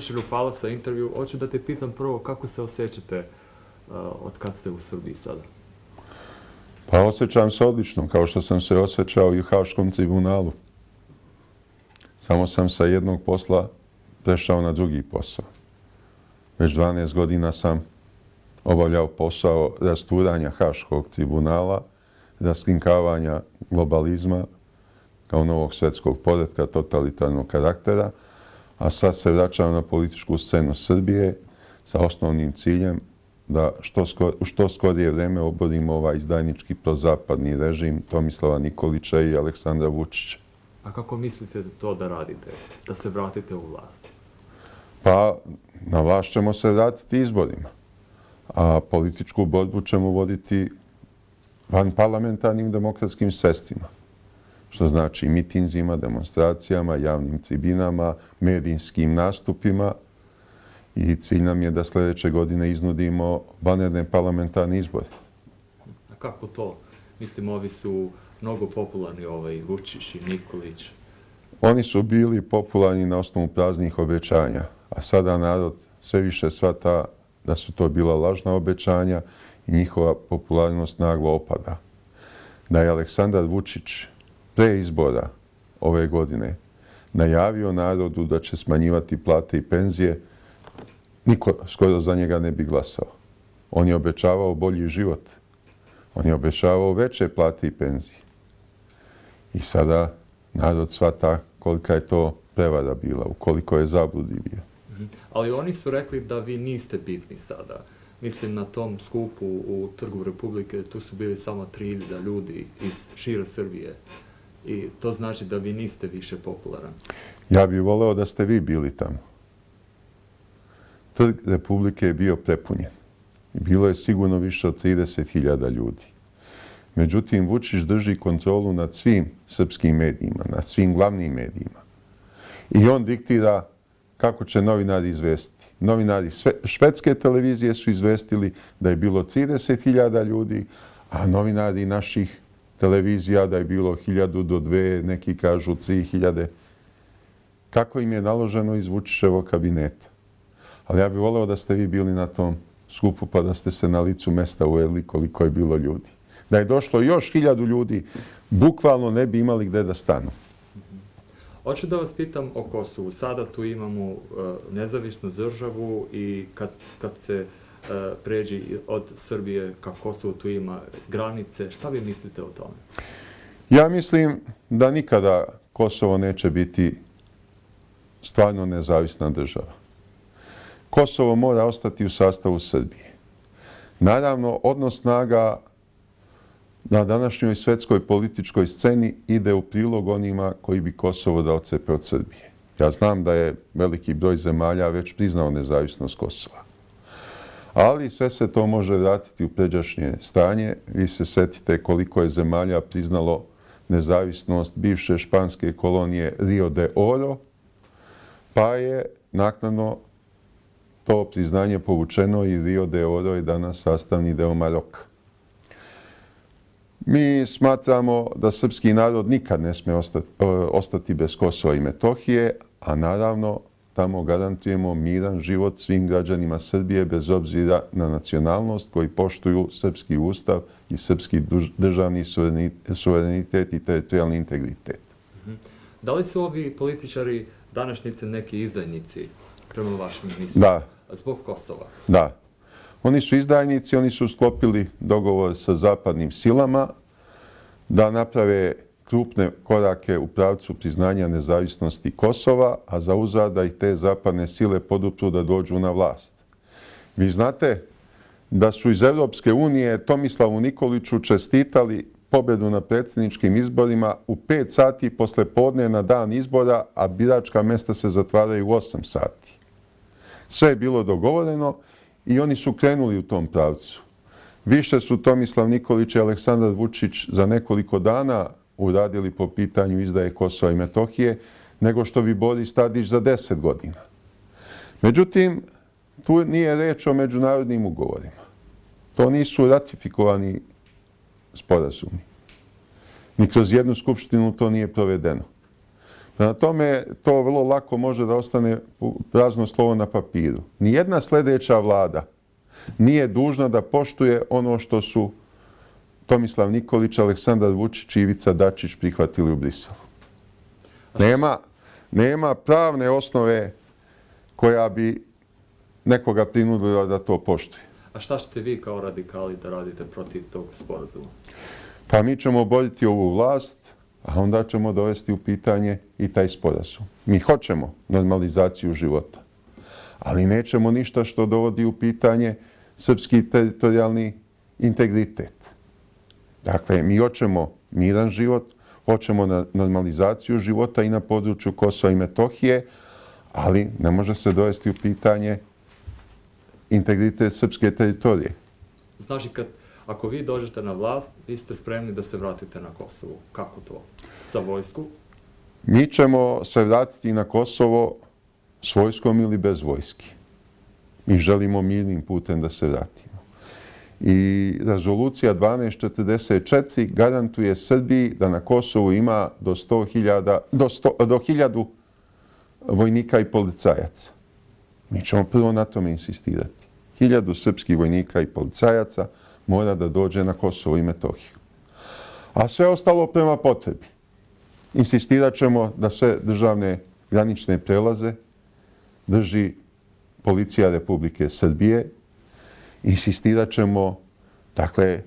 Šešelju, hvala sa intervju. Hoću da te pitam prvo kako se osjećate uh, od kad ste u Srbiji sada? Pa osjećam se odlično, kao što sam se osjećao i u Haškom tribunalu. Samo sam sa jednog posla prešao na drugi posao. Već 12 godina sam obavljao posao rasturanja Haškog tribunala, raskinkavanja globalizma kao novog svetskog poredka totalitarnog karaktera, a sad se vraćam na političku scenu Srbije sa osnovnim ciljem da što, skor, u što skorije vreme oborimo ovaj izdajnički prozapadni režim Tomislava Nikolića i Aleksandra Vučića. A kako mislite to da radite, da se vratite u vlast? Pa, na vlast ćemo se vratiti izborima, a političku borbu ćemo voditi van parlamentarnim demokratskim sestima, što znači mitinzima, demonstracijama, javnim tribinama, medijskim nastupima i cilj nam je da sljedeće godine iznudimo vanredne parlamentarne izbore. A kako to? Mislim, ovi su mnogo popularni, ovaj Vučić i Nikolić. Oni su bili popularni na osnovu praznih obećanja, a sada narod sve više svata da su to bila lažna obećanja i njihova popularnost naglo opada. Da je Aleksandar Vučić pre izbora ove godine najavio narodu da će smanjivati plate i penzije, niko skoro za njega ne bi glasao. On je obećavao bolji život. On je obećavao veće plate i penzije. I sada narod svata kolika je to prevara bila, ukoliko koliko je zabludi bio. Mhm. Ali oni su rekli da vi niste bitni sada. Mislim, na tom skupu u Trgu Republike, tu su bili samo 3000 ljudi iz šira Srbije. I to znači da vi niste više popularan. Ja bih voleo da ste vi bili tamo. Trg Republike je bio prepunjen. Bilo je sigurno više od 30.000 ljudi. Međutim, Vučić drži kontrolu nad svim srpskim medijima, nad svim glavnim medijima. I on diktira kako će novinari izvestiti. Novinari švedske televizije su izvestili da je bilo 30.000 ljudi, a novinari naših televizija da je bilo 1000 do 2, neki kažu 3000. Kako im je naloženo iz Vučićevog kabineta? Ali ja bih voleo da ste vi bili na tom skupu pa da ste se na licu mesta uveli koliko je bilo ljudi. Da je došlo još hiljadu ljudi, bukvalno ne bi imali gde da stanu. Hoću da vas pitam o Kosovu. Sada tu imamo e, nezavisnu državu i kad, kad se uh, E, pređi od Srbije ka Kosovo, tu ima granice. Šta vi mislite o tome? Ja mislim da nikada Kosovo neće biti stvarno nezavisna država. Kosovo mora ostati u sastavu Srbije. Naravno, odnos snaga na današnjoj svetskoj političkoj sceni ide u prilog onima koji bi Kosovo da ocepe od Srbije. Ja znam da je veliki broj zemalja već priznao nezavisnost Kosova. Ali sve se to može vratiti u pređašnje stanje. Vi se setite koliko je zemalja priznalo nezavisnost bivše španske kolonije Rio de Oro, pa je naknadno to priznanje povučeno i Rio de Oro je danas sastavni deo Maroka. Mi smatramo da srpski narod nikad ne sme ostati, ostati bez Kosova i Metohije, a naravno tamo garantujemo miran život svim građanima Srbije bez obzira na nacionalnost koji poštuju srpski ustav i srpski državni suverenitet i teritorijalni integritet. Mhm. Da li su ovi političari današnjice neki izdajnici prema vašim mislima? Da. Zbog Kosova? Da. Oni su izdajnici, oni su sklopili dogovor sa zapadnim silama da naprave krupne korake u pravcu priznanja nezavisnosti Kosova, a zauza da ih te zapadne sile podupru da dođu na vlast. Vi znate da su iz Evropske unije Tomislavu Nikoliću čestitali pobedu na predsjedničkim izborima u 5 sati posle podne na dan izbora, a biračka mesta se zatvaraju u 8 sati. Sve je bilo dogovoreno i oni su krenuli u tom pravcu. Više su Tomislav Nikolić i Aleksandar Vučić za nekoliko dana uradili po pitanju izdaje Kosova i Metohije nego što bi Boris Tadić za deset godina. Međutim, tu nije reč o međunarodnim ugovorima. To nisu ratifikovani sporazumi. Ni kroz jednu skupštinu to nije provedeno. Na tome to vrlo lako može da ostane prazno slovo na papiru. Nijedna sljedeća vlada nije dužna da poštuje ono što su Tomislav Nikolić, Aleksandar Vučić i Ivica Dačić prihvatili u Briselu. Nema, nema pravne osnove koja bi nekoga prinudila da to poštuje. A šta ćete vi kao radikali da radite protiv tog sporazuma? Pa mi ćemo boriti ovu vlast, a onda ćemo dovesti u pitanje i taj sporazum. Mi hoćemo normalizaciju života, ali nećemo ništa što dovodi u pitanje srpski teritorijalni integritet. Dakle, mi hoćemo miran život, hoćemo normalizaciju života i na području Kosova i Metohije, ali ne može se dovesti u pitanje integritet srpske teritorije. Znači, kad, ako vi dođete na vlast, vi ste spremni da se vratite na Kosovo. Kako to? Za vojsku? Mi ćemo se vratiti na Kosovo s vojskom ili bez vojski. Mi želimo mirnim putem da se vratimo. I rezolucija 1244 garantuje Srbiji da na Kosovu ima do 100.000, do, 100, do 1000 vojnika i policajaca. Mi ćemo prvo na tome insistirati. 1000 srpskih vojnika i policajaca mora da dođe na Kosovo i Metohiju. A sve ostalo prema potrebi. Insistirat ćemo da sve državne granične prelaze drži policija Republike Srbije. Insistirat ćemo dakle,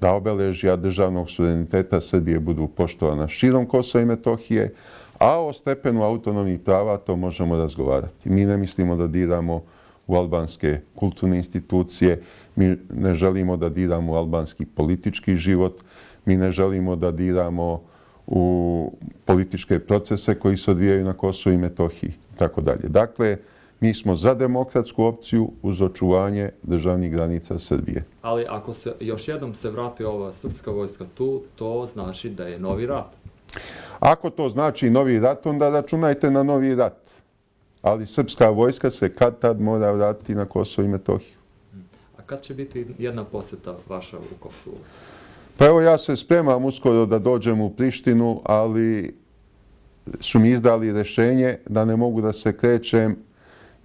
da obeležja državnog suvereniteta Srbije budu poštovana širom Kosova i Metohije, A o stepenu autonomnih prava to možemo razgovarati. Mi ne mislimo da diramo u albanske kulturne institucije, mi ne želimo da diramo u albanski politički život, mi ne želimo da diramo u političke procese koji se odvijaju na Kosovo i Metohiji tako dalje. Dakle, mi smo za demokratsku opciju uz očuvanje državnih granica Srbije. Ali ako se još jednom se vrati ova srpska vojska tu, to znači da je novi rat. Ako to znači novi rat, onda računajte na novi rat. Ali srpska vojska se kad tad mora vratiti na Kosovo i Metohiju. A kad će biti jedna posjeta vaša u Kosovu? Pa evo ja se spremam uskoro da dođem u Prištinu, ali su mi izdali rešenje da ne mogu da se krećem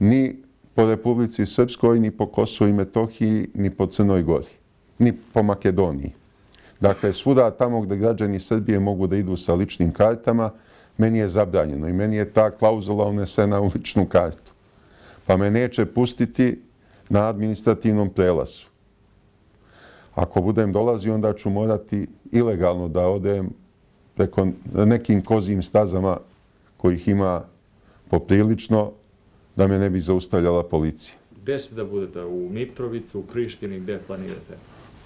ni po Republici Srpskoj, ni po Kosovo i Metohiji, ni po Crnoj Gori, ni po Makedoniji. Dakle, svuda tamo gde građani Srbije mogu da idu sa ličnim kartama, meni je zabranjeno i meni je ta klauzula unesena u ličnu kartu. Pa me neće pustiti na administrativnom prelazu. Ako budem dolazio, onda ću morati ilegalno da odem preko nekim kozim stazama kojih ima poprilično da me ne bi zaustavljala policija. Gde ćete da budete? U Mitrovicu, u Prištini, gde planirate?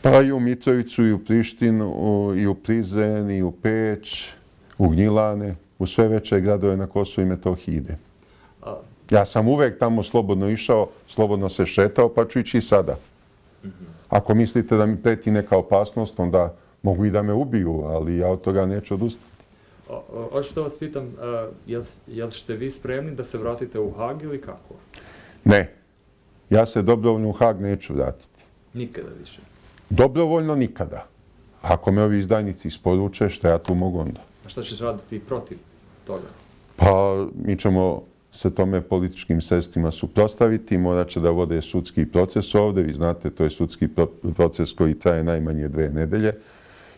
Pa i u Mitrovicu, i u Prištinu, i u Prizen, i u Peć, u Gnjilane, u sve veće gradove na Kosovo i Metohiji ide. Ja sam uvek tamo slobodno išao, slobodno se šetao, pa ću ići i sada. Ako mislite da mi preti neka opasnost, onda mogu i da me ubiju, ali ja od toga neću odustati. Hoću da vas pitam, jel, jel ste vi spremni da se vratite u Hag ili kako? Ne. Ja se dobrovoljno u Hag neću vratiti. Nikada više? Dobrovoljno nikada. Ako me ovi izdajnici isporuče, što ja tu mogu onda? A šta ćeš raditi protiv toga? Pa mi ćemo se tome političkim sredstvima suprostaviti, morat će da vode sudski proces ovde. Vi znate, to je sudski proces koji traje najmanje dve nedelje.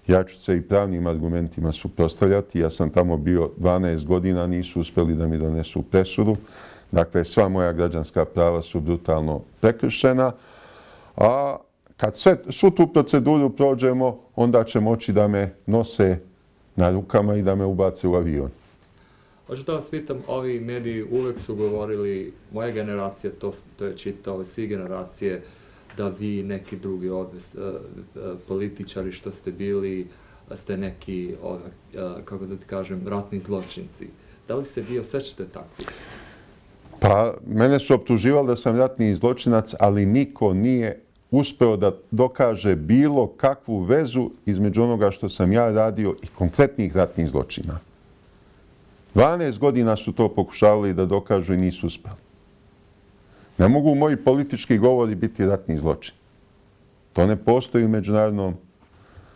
Ja ću se i pravnim argumentima suprostavljati. Ja sam tamo bio 12 godina, nisu uspeli da mi donesu presudu. Dakle, sva moja građanska prava su brutalno prekršena. A kad sve, svu tu proceduru prođemo, onda će moći da me nose na rukama i da me ubace u avion. Hoću da vas pitam, ovi mediji uvek su govorili, moja generacija, to, to je čitao, svi generacije, da vi neki drugi odves, uh, e, e, političari što ste bili, ste neki, uh, kako da ti kažem, ratni zločinci. Da li se vi osjećate takvi? Pa, mene su optuživali da sam ratni zločinac, ali niko nije uspeo da dokaže bilo kakvu vezu između onoga što sam ja radio i konkretnih ratnih zločina. 12 godina su to pokušavali da dokažu i nisu uspeli. Ne mogu moji politički govori biti ratni zločin. To ne postoji u međunarodnom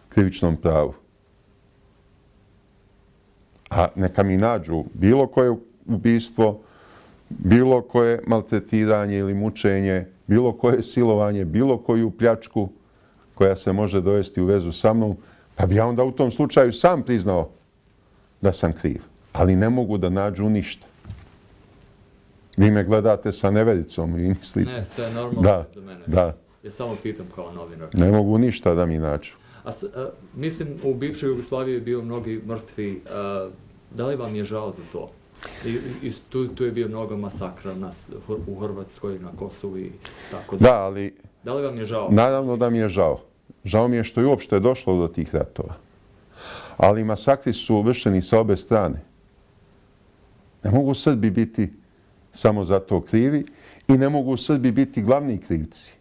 krivičnom pravu. A neka mi nađu bilo koje ubistvo, bilo koje maltretiranje ili mučenje, bilo koje silovanje, bilo koju pljačku koja se može dovesti u vezu sa mnom, pa bi ja onda u tom slučaju sam priznao da sam kriv. Ali ne mogu da nađu ništa. Vi me gledate sa nevericom i mislite... Ne, sve je normalno da, za mene. Da, Ja samo pitam kao novinar. ne mogu ništa da mi nađu. A, s- a, mislim, u bivšoj Jugoslaviji je bio mnogi mrtvi. A, da li vam je žao za to? I, i tu, tu je bio mnogo masakra na, s- u Hrvatskoj, na Kosovu i tako da. Da, ali Da li vam je žao? naravno da mi je žao. Žao mi je što je uopšte došlo do tih ratova. Ali masakri su vršeni sa obe strane. Ne mogu Srbi biti samo za to krivi i ne mogu Srbi biti glavni krivci.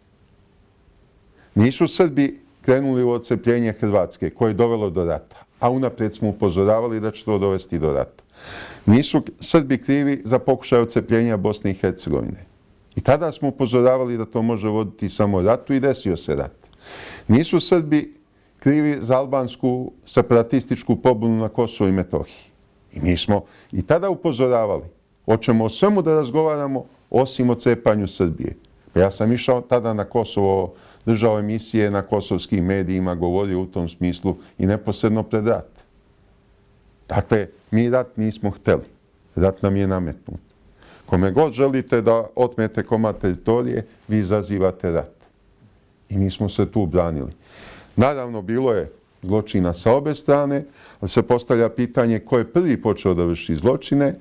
Nisu Srbi krenuli u ocepljenje Hrvatske koje je dovelo do rata, a unaprijed smo upozoravali da će to dovesti do rata. Nisu Srbi krivi za pokušaj odcepljenja Bosne i Hercegovine. I tada smo upozoravali da to može voditi samo ratu i desio se rat. Nisu Srbi krivi za albansku separatističku pobunu na Kosovo i Metohiji. I mi smo i tada upozoravali. Hoćemo o svemu da razgovaramo osim o cepanju Srbije. Ja sam išao tada na Kosovo, držao emisije na kosovskim medijima, govorio u tom smislu i neposredno pred rat. Dakle, mi rat nismo hteli. Rat nam je nametnut. Kome god želite da otmete komad teritorije, vi izazivate rat. I mi smo se tu branili. Naravno, bilo je zločina sa obe strane, ali se postavlja pitanje ko je prvi počeo da vrši zločine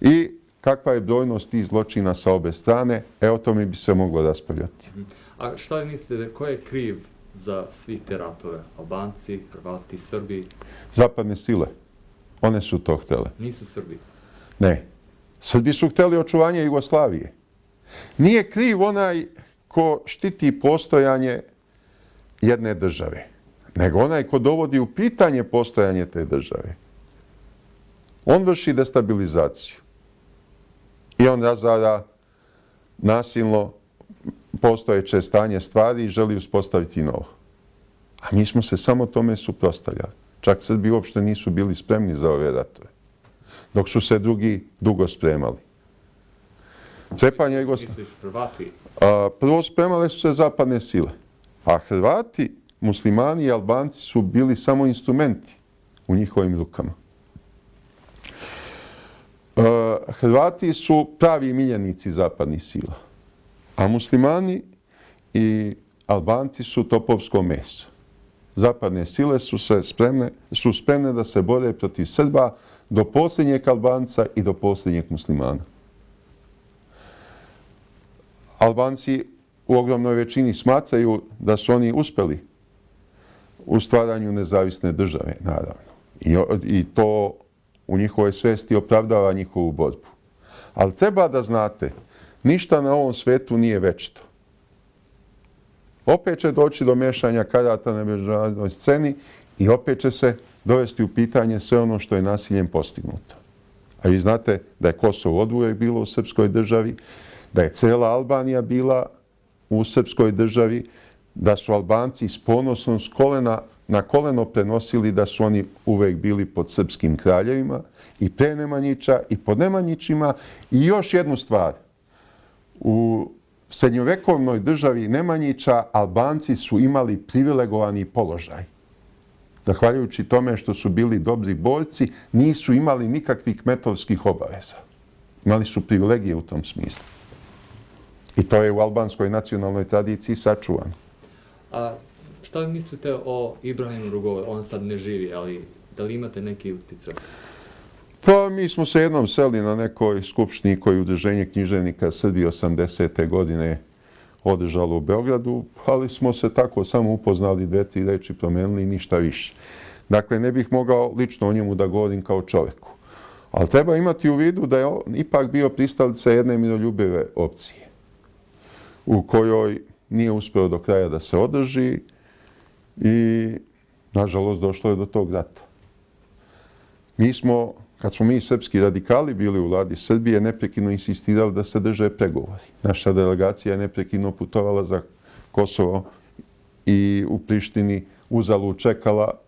i kakva je brojnost tih zločina sa obe strane. E, o tome bi se moglo raspravljati. A šta mislite, ko je kriv za svih te ratove? Albanci, Hrvati, Srbi? Zapadne sile, one su to htele. Nisu Srbi. Ne. Srbi su hteli očuvanje Jugoslavije. Nije kriv onaj ko štiti postojanje jedne države, nego onaj ko dovodi u pitanje postojanje te države. On vrši destabilizaciju. I on razara nasilno postojeće stanje stvari i želi uspostaviti novo. A mi smo se samo tome suprostavljali. Čak Srbi uopšte nisu bili spremni za ove ratove dok su se drugi dugo spremali. Cepanje Jugoslavije. Prvo spremale su se zapadne sile, a Hrvati, muslimani i Albanci su bili samo instrumenti u njihovim rukama. Uh, Hrvati su pravi miljenici zapadnih sila, a muslimani i Albanci su topovsko meso. Zapadne sile su se spremne, su spremne da se bore protiv Srba do posljednjeg Albanca i do posljednjeg muslimana. Albanci u ogromnoj većini smatraju da su oni uspeli u stvaranju nezavisne države, naravno. I, I to u njihovoj svesti opravdava njihovu borbu. Ali treba da znate, ništa na ovom svetu nije večito. Opet će doći do mešanja karata na međunarodnoj sceni i opet će se dovesti u pitanje sve ono što je nasiljem postignuto. A vi znate da je Kosovo od uvijek bilo u srpskoj državi, da je cela Albanija bila u srpskoj državi, da su Albanci s ponosom s kolena na koleno prenosili da su oni uvek bili pod srpskim kraljevima i pre Nemanjića i pod Nemanjićima. I još jednu stvar. U srednjovekovnoj državi Nemanjića Albanci su imali privilegovani položaj. Zahvaljujući tome što su bili dobri borci, nisu imali nikakvih metovskih obaveza. Imali su privilegije u tom smislu. I to je u albanskoj nacionalnoj tradiciji sačuvano. A šta vi mislite o Ibrahimu Rugove? On sad ne živi, ali da li imate neki utjecaj? Pa mi smo se jednom seli na nekoj skupštini koji je udruženje književnika Srbije 80. godine održalo u Beogradu, ali smo se tako samo upoznali dve, tri reči promenili i ništa više. Dakle, ne bih mogao lično o njemu da govorim kao čoveku. Ali treba imati u vidu da je on ipak bio pristalica jedne miroljubive opcije u kojoj nije uspeo do kraja da se održi i, nažalost, došlo je do tog rata. Mi smo, kad smo mi srpski radikali bili u vladi Srbije, neprekino insistirali da se drže pregovori. Naša delegacija je neprekino putovala za Kosovo i u Prištini uzalu čekala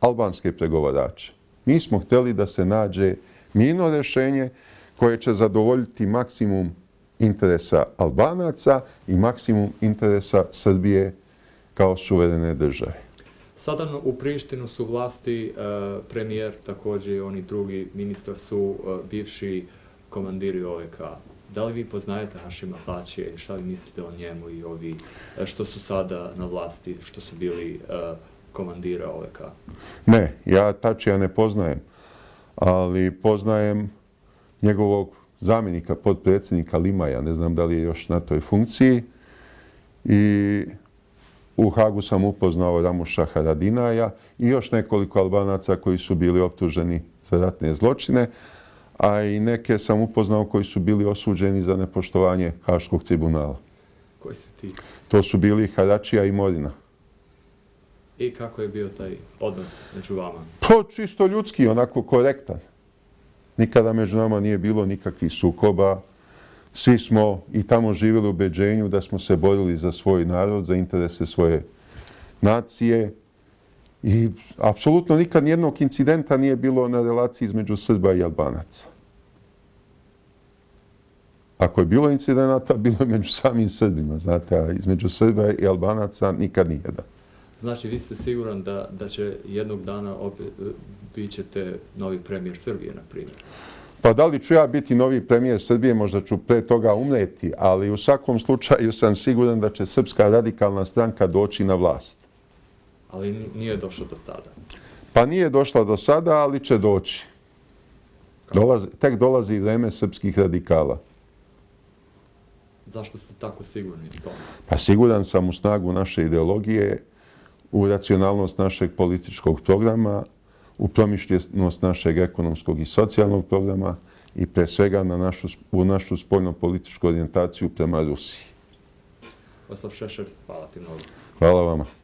albanske pregovarače. Mi smo hteli da se nađe mirno rešenje koje će zadovoljiti maksimum interesa Albanaca i maksimum interesa Srbije kao suverene države. Sada u Prištinu su vlasti, e, premijer također i oni drugi ministra su e, bivši komandiri OVK. Da li vi poznajete Hašima Tačije i šta vi mislite o njemu i ovi e, što su sada na vlasti, što su bili komandira OVK? Ne, ja Tačija ne poznajem, ali poznajem njegovog zamjenika, podpredsjednika Limaja, ne znam da li je još na toj funkciji. I u Hagu sam upoznao Ramuša Haradinaja i još nekoliko albanaca koji su bili optuženi za ratne zločine, a i neke sam upoznao koji su bili osuđeni za nepoštovanje Haškog tribunala. Koji si ti? To su bili Haračija i Morina. I kako je bio taj odnos među vama? Pa čisto ljudski, onako korektan. Nikada među nama nije bilo nikakvih sukoba. Svi smo i tamo živjeli u ubeđenju da smo se borili za svoj narod, za interese svoje nacije. I apsolutno nikad nijednog incidenta nije bilo na relaciji između Srba i Albanaca. Ako je bilo incidenata, bilo je među samim Srbima, znate, a između Srba i Albanaca nikad nije da. Znači, vi ste siguran da, da će jednog dana opet, e, bit ćete novi premijer Srbije, na primjer? Pa da li ću ja biti novi premijer Srbije, možda ću pre toga umreti, ali u svakom slučaju sam siguran da će Srpska radikalna stranka doći na vlast. Ali nije došlo do sada? Pa nije došla do sada, ali će doći. Dolazi, tek dolazi vreme srpskih radikala. Zašto ste tako sigurni u tome? Pa siguran sam u snagu naše ideologije, u racionalnost našeg političkog programa, u promišljenost našeg ekonomskog i socijalnog programa i pre svega na našu, u našu spoljno-političku orijentaciju prema Rusiji. Vaslav Šešer, hvala ti mnogo. Hvala vama.